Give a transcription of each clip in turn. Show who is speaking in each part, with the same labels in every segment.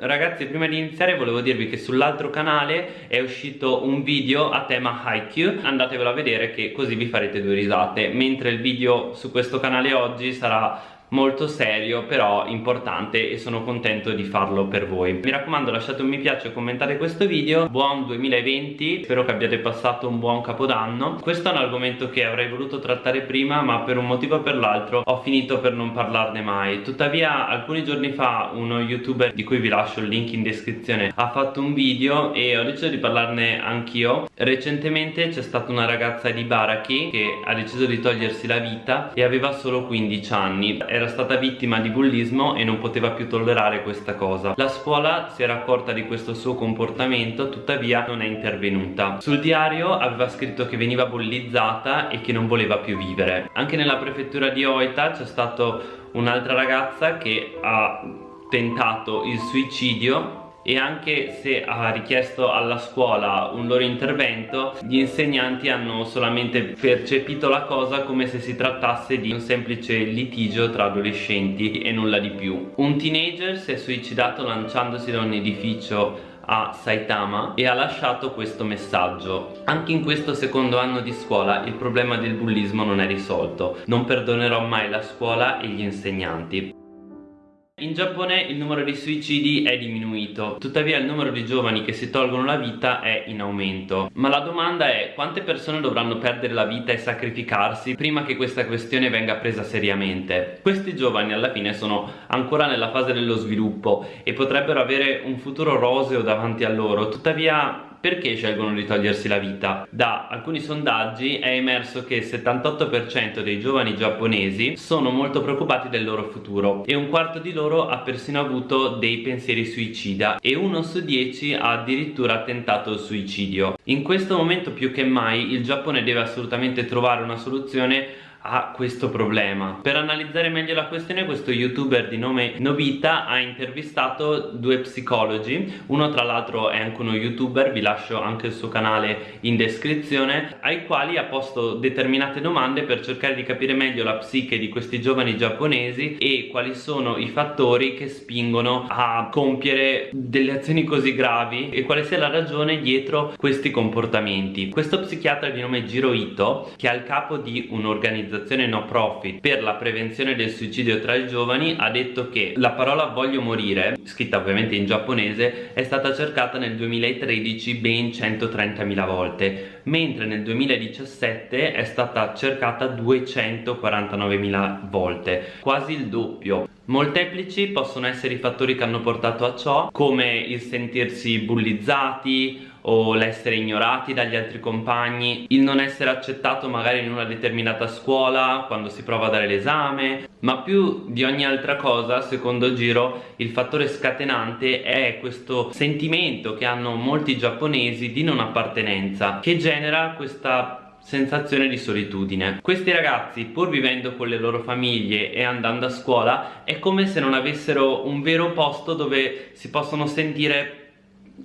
Speaker 1: Ragazzi prima di iniziare volevo dirvi che sull'altro canale è uscito un video a tema Haikyuu Andatevelo a vedere che così vi farete due risate. Mentre il video su questo canale oggi sarà molto serio però importante e sono contento di farlo per voi. Mi raccomando lasciate un mi piace e commentate questo video. Buon 2020 spero che abbiate passato un buon capodanno. Questo è un argomento che avrei voluto trattare prima ma per un motivo o per l'altro ho finito per non parlarne mai. Tuttavia alcuni giorni fa uno youtuber di cui vi lascio il link in descrizione ha fatto un video e ho deciso di parlarne anch'io. Recentemente c'è stata una ragazza di Baraki che ha deciso di togliersi la vita e aveva solo 15 anni. Era stata vittima di bullismo e non poteva più tollerare questa cosa. La scuola si era accorta di questo suo comportamento, tuttavia non è intervenuta. Sul diario aveva scritto che veniva bullizzata e che non voleva più vivere. Anche nella prefettura di Oita c'è stata un'altra ragazza che ha tentato il suicidio e anche se ha richiesto alla scuola un loro intervento gli insegnanti hanno solamente percepito la cosa come se si trattasse di un semplice litigio tra adolescenti e nulla di più. Un teenager si è suicidato lanciandosi da un edificio a Saitama e ha lasciato questo messaggio. Anche in questo secondo anno di scuola il problema del bullismo non è risolto. Non perdonerò mai la scuola e gli insegnanti in Giappone il numero di suicidi è diminuito, tuttavia il numero di giovani che si tolgono la vita è in aumento. Ma la domanda è quante persone dovranno perdere la vita e sacrificarsi prima che questa questione venga presa seriamente? Questi giovani alla fine sono ancora nella fase dello sviluppo e potrebbero avere un futuro roseo davanti a loro, tuttavia perché scelgono di togliersi la vita? Da alcuni sondaggi è emerso che il 78% dei giovani giapponesi sono molto preoccupati del loro futuro e un quarto di loro ha persino avuto dei pensieri suicida e uno su dieci ha addirittura tentato il suicidio. In questo momento più che mai il Giappone deve assolutamente trovare una soluzione a questo problema. Per analizzare meglio la questione questo youtuber di nome Nobita ha intervistato due psicologi. Uno tra l'altro è anche uno youtuber vi lascio anche il suo canale in descrizione ai quali ha posto determinate domande per cercare di capire meglio la psiche di questi giovani giapponesi e quali sono i fattori che spingono a compiere delle azioni così gravi e quale sia la ragione dietro questi comportamenti. Questo psichiatra di nome Jiro Ito che è al capo di un'organizzazione un'organizzazione no profit per la prevenzione del suicidio tra i giovani ha detto che la parola voglio morire, scritta ovviamente in giapponese, è stata cercata nel 2013 ben 130.000 volte, mentre nel 2017 è stata cercata 249.000 volte, quasi il doppio. Molteplici possono essere i fattori che hanno portato a ciò, come il sentirsi bullizzati o l'essere ignorati dagli altri compagni, il non essere accettato magari in una determinata scuola quando si prova a dare l'esame, ma più di ogni altra cosa, secondo Giro, il fattore scatenante è questo sentimento che hanno molti giapponesi di non appartenenza, che genera questa sensazione di solitudine. Questi ragazzi, pur vivendo con le loro famiglie e andando a scuola, è come se non avessero un vero posto dove si possono sentire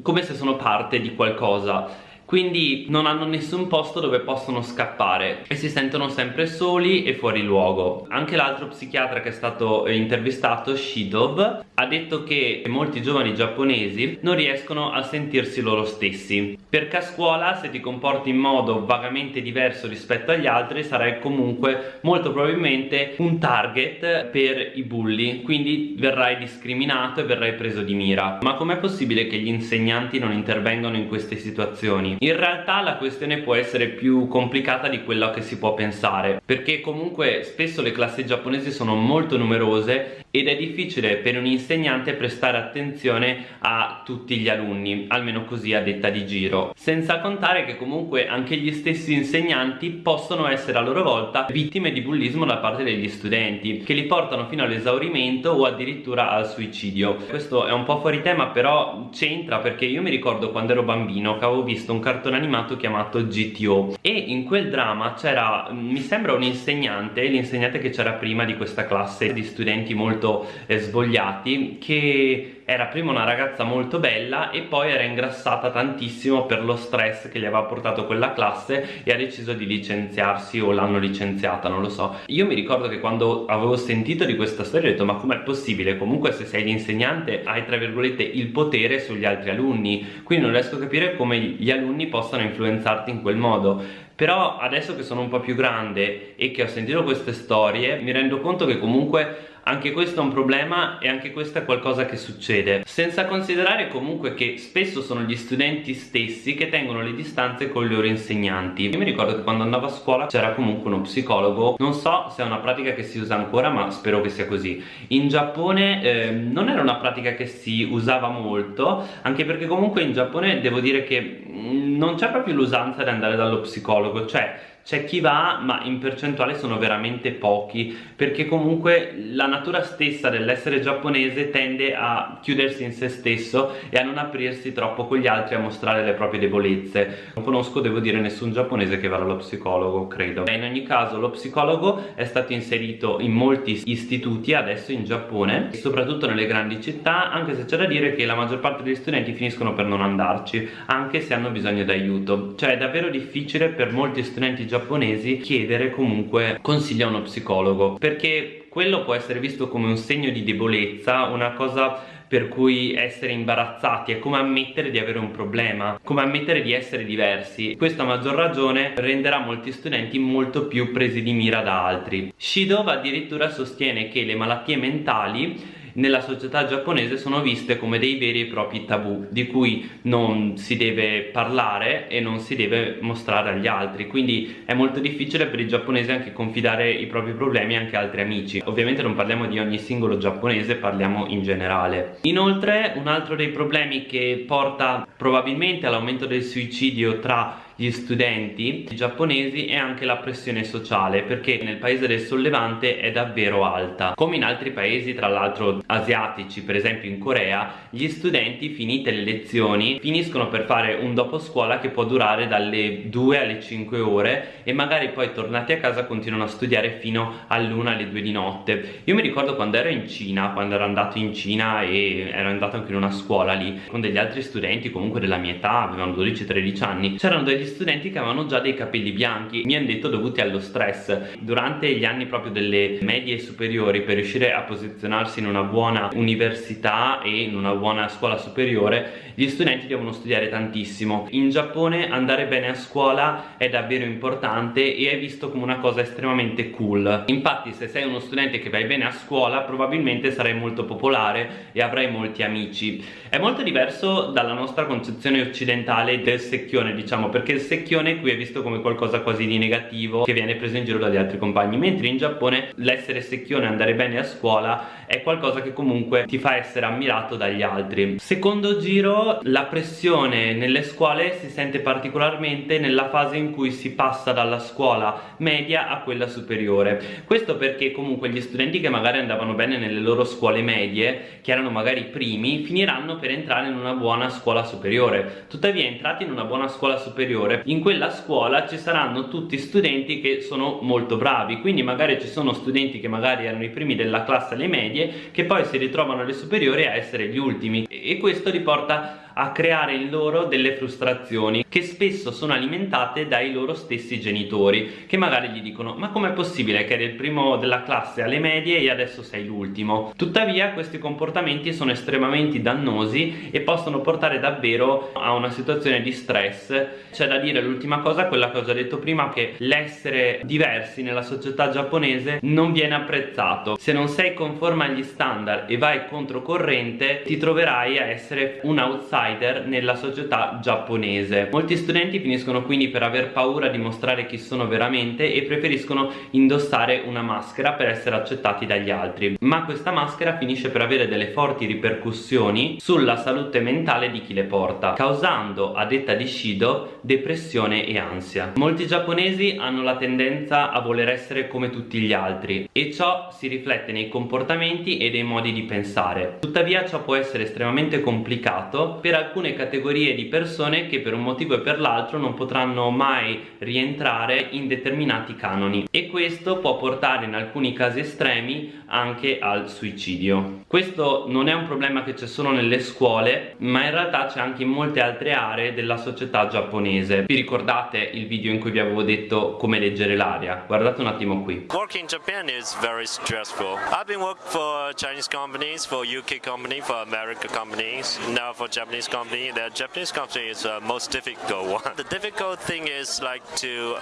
Speaker 1: come se sono parte di qualcosa quindi non hanno nessun posto dove possono scappare e si sentono sempre soli e fuori luogo. Anche l'altro psichiatra che è stato intervistato, Shidov, ha detto che molti giovani giapponesi non riescono a sentirsi loro stessi perché a scuola se ti comporti in modo vagamente diverso rispetto agli altri sarai comunque molto probabilmente un target per i bulli quindi verrai discriminato e verrai preso di mira ma com'è possibile che gli insegnanti non intervengano in queste situazioni? In realtà la questione può essere più complicata di quello che si può pensare perché comunque spesso le classi giapponesi sono molto numerose ed è difficile per un insegnante prestare attenzione a tutti gli alunni, almeno così a detta di giro. Senza contare che comunque anche gli stessi insegnanti possono essere a loro volta vittime di bullismo da parte degli studenti, che li portano fino all'esaurimento o addirittura al suicidio. Questo è un po' fuori tema, però c'entra perché io mi ricordo quando ero bambino che avevo visto un cartone animato chiamato GTO e in quel drama c'era mi sembra un insegnante l'insegnante che c'era prima di questa classe di studenti molto eh, svogliati che era prima una ragazza molto bella e poi era ingrassata tantissimo per lo stress che gli aveva portato quella classe e ha deciso di licenziarsi o l'hanno licenziata, non lo so. Io mi ricordo che quando avevo sentito di questa storia ho detto ma com'è possibile? Comunque se sei l'insegnante hai tra virgolette il potere sugli altri alunni, quindi non riesco a capire come gli alunni possano influenzarti in quel modo però adesso che sono un po' più grande e che ho sentito queste storie mi rendo conto che comunque anche questo è un problema e anche questo è qualcosa che succede. Senza considerare comunque che spesso sono gli studenti stessi che tengono le distanze con i loro insegnanti. Io mi ricordo che quando andavo a scuola c'era comunque uno psicologo. Non so se è una pratica che si usa ancora ma spero che sia così. In Giappone eh, non era una pratica che si usava molto anche perché comunque in Giappone devo dire che mm, non c'è proprio l'usanza di andare dallo psicologo. Cioè c'è chi va ma in percentuale sono veramente pochi perché comunque la natura stessa dell'essere giapponese tende a chiudersi in se stesso e a non aprirsi troppo con gli altri a mostrare le proprie debolezze. Non conosco devo dire nessun giapponese che va dallo psicologo credo. In ogni caso lo psicologo è stato inserito in molti istituti adesso in Giappone soprattutto nelle grandi città anche se c'è da dire che la maggior parte degli studenti finiscono per non andarci anche se hanno bisogno d'aiuto. Cioè è davvero difficile per molti studenti giapponesi chiedere comunque consigli a uno psicologo perché quello può essere visto come un segno di debolezza una cosa per cui essere imbarazzati è come ammettere di avere un problema, come ammettere di essere diversi. Questo a maggior ragione renderà molti studenti molto più presi di mira da altri. Shidova addirittura sostiene che le malattie mentali nella società giapponese sono viste come dei veri e propri tabù di cui non si deve parlare e non si deve mostrare agli altri. Quindi è molto difficile per i giapponesi anche confidare i propri problemi anche a altri amici. Ovviamente non parliamo di ogni singolo giapponese parliamo in generale. Inoltre un altro dei problemi che porta probabilmente all'aumento del suicidio tra gli studenti giapponesi è anche la pressione sociale perché nel paese del sollevante è davvero alta. Come in altri paesi tra l'altro asiatici per esempio in Corea gli studenti finite le lezioni finiscono per fare un dopo scuola che può durare dalle 2 alle 5 ore e magari poi tornati a casa continuano a studiare fino all'una alle 2 di notte. Io mi ricordo quando ero in Cina quando ero andato in Cina e ero andato anche in una scuola lì con degli altri studenti comunque della mia età avevano 12-13 anni c'erano degli studenti che avevano già dei capelli bianchi mi hanno detto dovuti allo stress. Durante gli anni proprio delle medie superiori per riuscire a posizionarsi in una buona università e in una buona scuola superiore gli studenti devono studiare tantissimo. In Giappone andare bene a scuola è davvero importante e è visto come una cosa estremamente cool. Infatti se sei uno studente che vai bene a scuola probabilmente sarai molto popolare e avrai molti amici. È molto diverso dalla nostra concezione occidentale del secchione diciamo perché secchione qui è visto come qualcosa quasi di negativo che viene preso in giro dagli altri compagni. Mentre in Giappone l'essere secchione e andare bene a scuola è qualcosa che comunque ti fa essere ammirato dagli altri. Secondo giro la pressione nelle scuole si sente particolarmente nella fase in cui si passa dalla scuola media a quella superiore. Questo perché comunque gli studenti che magari andavano bene nelle loro scuole medie che erano magari primi finiranno per entrare in una buona scuola superiore. Tuttavia entrati in una buona scuola superiore in quella scuola ci saranno tutti studenti che sono molto bravi quindi magari ci sono studenti che magari erano i primi della classe alle medie che poi si ritrovano alle superiori a essere gli ultimi. E questo li porta a creare in loro delle frustrazioni che spesso sono alimentate dai loro stessi genitori che magari gli dicono ma com'è possibile che eri il primo della classe alle medie e adesso sei l'ultimo? Tuttavia questi comportamenti sono estremamente dannosi e possono portare davvero a una situazione di stress. C'è da dire l'ultima cosa quella che ho già detto prima che l'essere diversi nella società giapponese non viene apprezzato. Se non sei conforme agli standard e vai controcorrente ti troverai a essere un outsider outsider nella società giapponese. Molti studenti finiscono quindi per aver paura di mostrare chi sono veramente e preferiscono indossare una maschera per essere accettati dagli altri. Ma questa maschera finisce per avere delle forti ripercussioni sulla salute mentale di chi le porta, causando, a detta di Shido, depressione e ansia. Molti giapponesi hanno la tendenza a voler essere come tutti gli altri e ciò si riflette nei comportamenti e nei modi di pensare. Tuttavia ciò può essere estremamente complicato per alcune categorie di persone che per un motivo e per l'altro non potranno mai rientrare in determinati canoni. E questo può portare in alcuni casi estremi anche al suicidio. Questo non è un problema che c'è solo nelle scuole ma in realtà c'è anche in molte altre aree della società giapponese. Vi ricordate il video in cui vi avevo detto come leggere l'aria? Guardate un attimo qui.
Speaker 2: Working in Japan is very stressful. I've been working for Chinese companies, for UK company, for American companies. Now for Japanese company, the Japanese company is the most difficult one. The difficult thing is like to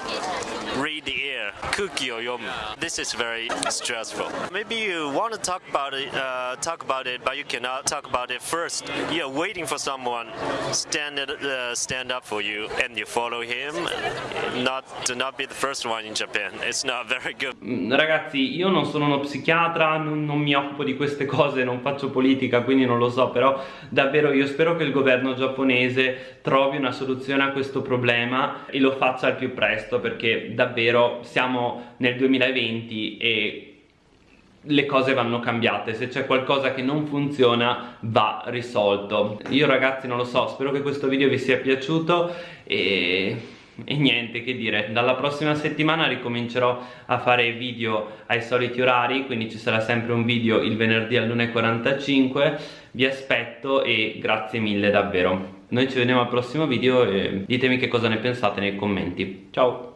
Speaker 2: read the air, kuki or yomu. This is very stressful. Maybe you want to talk about it, uh, talk about it, but you cannot talk about it first. You're waiting for someone stand uh, stand up for you, and you follow him. Not to not be the first one in Japan. It's not very good.
Speaker 1: Mm, ragazzi, io non sono uno psichiatra, non, non mi occupo di queste cose, non faccio politica, quindi non lo so, però davvero io spero che il governo giapponese trovi una soluzione a questo problema e lo faccia al più presto perché davvero siamo nel 2020 e le cose vanno cambiate, se c'è qualcosa che non funziona va risolto. Io ragazzi non lo so, spero che questo video vi sia piaciuto e e niente che dire. Dalla prossima settimana ricomincerò a fare video ai soliti orari quindi ci sarà sempre un video il venerdì all'1.45 vi aspetto e grazie mille davvero. Noi ci vediamo al prossimo video e ditemi che cosa ne pensate nei commenti. Ciao